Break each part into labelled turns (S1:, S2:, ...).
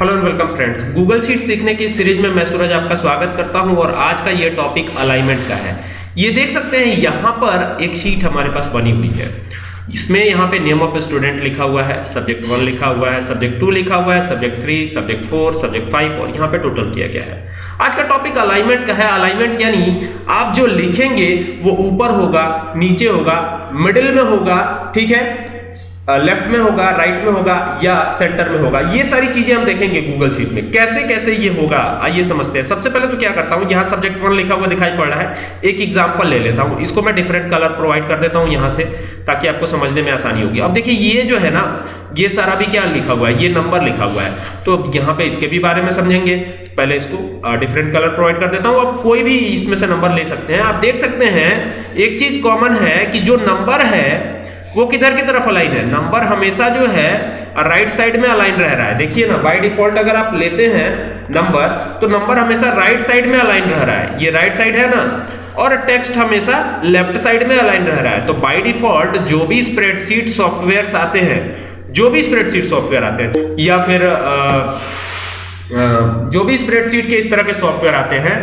S1: Hello and welcome friends Google sheet सीखने की series में मैं सूरज आपका स्वागत करता हूँ और आज का ये टॉपिक अलाइनमेंट का है। ये देख सकते हैं, यहाँ पर एक शीट हमारे पास बनी हुई है। इसमें यहाँ पे नेम ऑफ़ स्टूडेंट लिखा हुआ है सब्जेक्ट वन लिखा हुआ है सब्जेक्ट टू लिखा हुआ है subject three subject four subject five और यहाँ पे टोटल किया गया है। आज का टॉपिक अलाइनमेंट का है। अलाइनमेंट यानी आप जो लिखेंगे, वो ऊपर होगा, नीचे होगा मिडिल में होगा, ठीक है? लेफ़्ट में होगा राइट में होगा या सेंटर में होगा। ये सारी चीज़ें हम देखेंगे गूगल शीट में। कैसे कैसे ये होगा? आइए समझते हैं। सबसे पहले तो क्या करता हूँ, यहाँ सब्जेक्ट वन लिखा हुआ दिखाई पड़ रहा है। एक एग्जांपल ले लेता हूँ। इसको मैं डिफरेंट कलर प्रोवाइड कर देता हूँ यहाँ से, ताकि आपको समझने में आसानी होगी। अब देखिए, ये जो है ना, ये सारा भी क्या लिखा हुआ है? ये नंबर लिखा हुआ है। तो अब यहाँ पे इसके भी बारे में समझेंगे। पहले इसको डिफरेंट कलर प्रोवाइड कर देता हूँ। आप कोई भी इसमें से नंबर ले सकते हैं। आप देख सकते हैं, एक चीज़ कॉमन है कि जो नंबर है वो किधर की तरफ़ अलाइन है? नंबर हमेशा जो है राइट साइड में अलाइन रह रहा है। देखिए ना बाय डिफ़ॉल्ट अगर आप लेते हैं नंबर तो नंबर हमेशा राइट साइड में अलाइन रह रहा है। ये राइट साइड है ना? और टेक्स्ट हमेशा लेफ़्ट साइड में अलाइन रह रहा है। तो बाय डिफ़ॉल्ट जो भी स्प्रेडशीट सॉफ्टवेयर आते हैं जो भी स्प्रेडशीट सॉफ्टवेयर आते हैं या फिर आ, जो भी स्प्रेडशीट के इस तरह के सॉफ्टवेयर आते हैं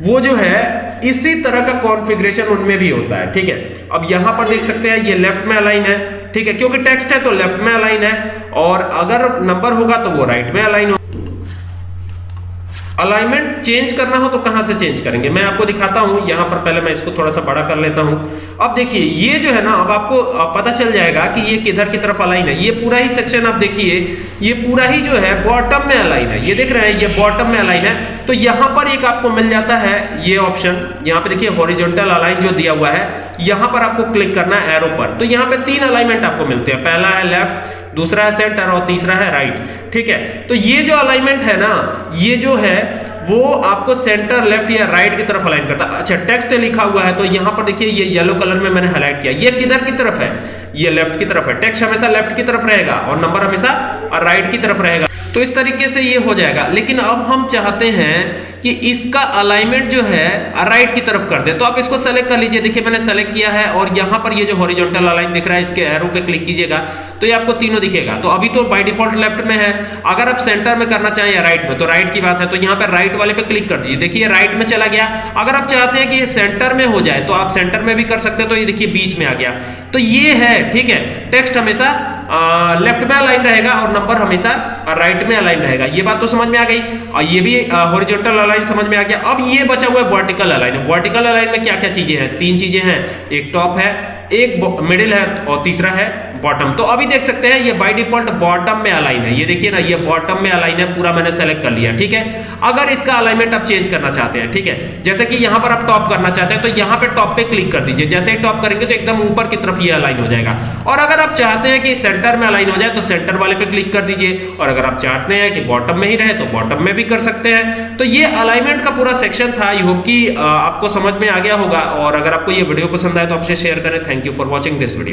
S1: वो जो है इसी तरह का कॉन्फ़िगरेशन उनमें भी होता है, ठीक है? अब यहाँ पर देख सकते हैं, ये लेफ़्ट में अलाइन है, ठीक है? क्योंकि टेक्स्ट है तो लेफ़्ट में अलाइन है, और अगर नंबर होगा तो वो राइट में अलाइन हो अलाइनमेंट चेंज करना हो तो कहाँ से चेंज करेंगे? मैं आपको दिखाता हूँ, यहाँ पर पहले मैं इसको थोड़ा सा बड़ा कर लेता हूँ। अब देखिए, ये जो है ना, अब आपको पता चल जाएगा कि ये किधर की तरफ़ अलाइन है। ये पूरा ही सेक्शन आप देखिए ये पूरा ही जो है बॉटम में अलाइन है। ये देख रहे हैं, ये बॉटम में अलाइन है। तो यहाँ पर एक आपको मिल जाता है ये ऑप्शन यहाँ पे देखिए हॉरिजॉन्टल अलाइन जो दिया हुआ है, यहाँ पर आपको क्लिक करना है एरो पर। तो यहाँ पे तीन अलाइनमेंट आपको मिलते हैं। पहला है लेफ़्ट दूसरा है सेंटर और तीसरा है राइट ठीक है? तो ये जो अलाइनमेंट है ना, ये जो है वो आपको सेंटर लेफ़्ट या राइट की तरफ़ अलाइन करता है। अच्छा टेक्स्ट लिखा हुआ है तो यहाँ पर देखिए, ये येलो कलर में मैंने हाईलाइट किया। ये किधर की तरफ़ है? ये लेफ़्ट की तरफ़ है। टेक्स्ट हमेशा लेफ़्ट की तरफ़ रहेगा और नंबर हमेशा राइट की तरफ़ रहेगा। तो इस तरीके से ये हो जाएगा। लेकिन अब हम चाहते हैं कि इसका अलाइनमेंट जो है राइट की तरफ़ कर दे। तो आप इसको सेलेक्ट कर लीजिए। देखिए, मैंने सेलेक्ट किया है और यहाँ पर ये जो हॉरिजॉन्टल अलाइन दिख रहा है, इसके एरो पे क्लिक कीजिएगा। तो ये आपको तीनों दिखेगा। तो अभी तो बाय डिफ़ॉल्ट लेफ़्ट में है। अगर आप सेंटर में करना चाहें या राइट में तो राइट की बात है। तो यहाँ पर राइट वाले पे क्लिक कर दीजिए। देखिए राइट में चला गया। अगर आप चाहते हैं कि ये सेंटर में हो जाए तो आप सेंटर में भी कर सकते हैं। तो ये देखिए, बीच में आ गया। तो ये है, ठीक है टेक्स्ट हमेशा लेफ़्ट में अलाइन रहेगा और नंबर हमेशा राइट में अलाइन रहेगा। ये बात तो समझ में आ गई। और ये भी हॉरिजॉन्टल अलाइन समझ में आ गया। अब ये बचा हुआ है वर्टिकल अलाइन वर्टिकल अलाइन में क्या क्या चीज़ें हैं? तीन चीज़ें हैं। एक टॉप है एक मिडिल है और तीसरा है बॉटम तो अभी देख सकते हैं, ये बाय डिफ़ॉल्ट बॉटम में अलाइन है। ये देखिए ना, ये बॉटम में अलाइन है, पूरा मैंने सेलेक्ट कर लिया, ठीक है? अगर इसका अलाइनमेंट आप चेंज करना चाहते हैं, ठीक है? जैसे कि यहाँ पर आप टॉप करना चाहते हैं तो यहाँ पे टॉप पे क्लिक कर दीजिए। जैसे ही टॉप करेंगे तो एकदम ऊपर की तरफ़ ये अलाइन हो जाएगा। और अगर आप चाहते हैं कि सेंटर में अलाइन हो जाए तो सेंटर वाले पे क्लिक कर दीजिए। और अगर आप चाहते हैं कि बॉटम में ही रहे तो बॉटम में भी कर सकते हैं। तो ये अलाइनमेंट का पूरा सेक्शन था। आई होप कि आपको समझ में आ गया होगा। और अगर आपको ये वीडियो पसंद आए तो आपसे शेयर करें। Thank you for watching this video